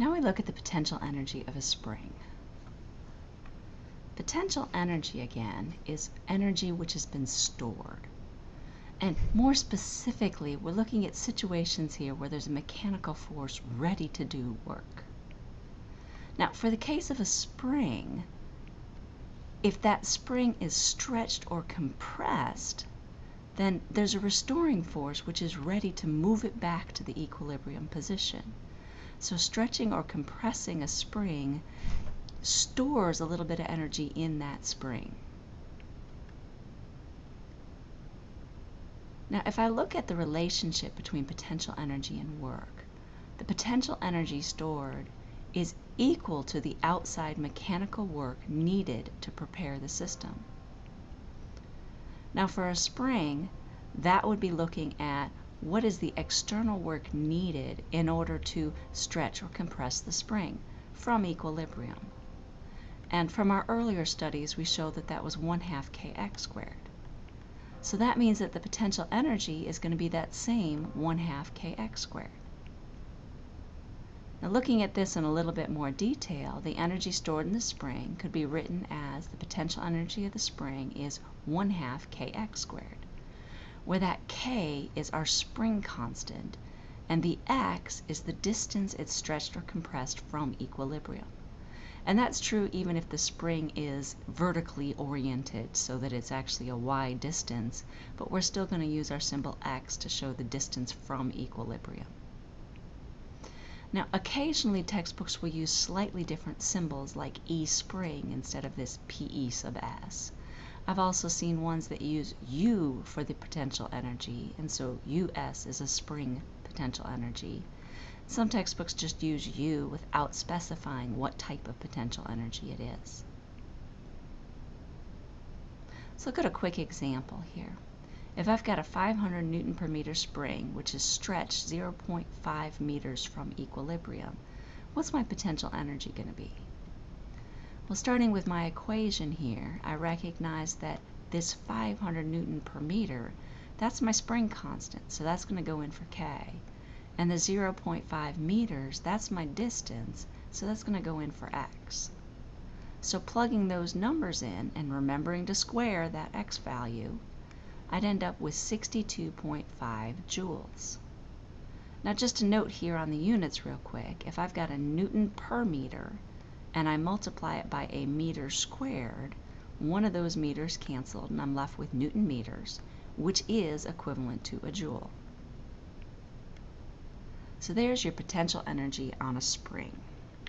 Now we look at the potential energy of a spring. Potential energy, again, is energy which has been stored. And more specifically, we're looking at situations here where there's a mechanical force ready to do work. Now, for the case of a spring, if that spring is stretched or compressed, then there's a restoring force which is ready to move it back to the equilibrium position. So stretching or compressing a spring stores a little bit of energy in that spring. Now, if I look at the relationship between potential energy and work, the potential energy stored is equal to the outside mechanical work needed to prepare the system. Now, for a spring, that would be looking at what is the external work needed in order to stretch or compress the spring from equilibrium. And from our earlier studies, we showed that that was 1 half kx squared. So that means that the potential energy is going to be that same 1 half kx squared. Now looking at this in a little bit more detail, the energy stored in the spring could be written as the potential energy of the spring is 1 half kx squared where that k is our spring constant and the x is the distance it's stretched or compressed from equilibrium. And that's true even if the spring is vertically oriented so that it's actually a y distance, but we're still going to use our symbol x to show the distance from equilibrium. Now, occasionally textbooks will use slightly different symbols like E spring instead of this PE sub S. I've also seen ones that use U for the potential energy, and so US is a spring potential energy. Some textbooks just use U without specifying what type of potential energy it is. Let's look at a quick example here. If I've got a 500 newton per meter spring, which is stretched 0.5 meters from equilibrium, what's my potential energy going to be? Well, starting with my equation here, I recognize that this 500 newton per meter, that's my spring constant, so that's going to go in for K. And the 0.5 meters, that's my distance, so that's going to go in for X. So plugging those numbers in and remembering to square that X value, I'd end up with 62.5 joules. Now just a note here on the units real quick, if I've got a newton per meter, and I multiply it by a meter squared, one of those meters canceled and I'm left with Newton meters, which is equivalent to a joule. So there's your potential energy on a spring.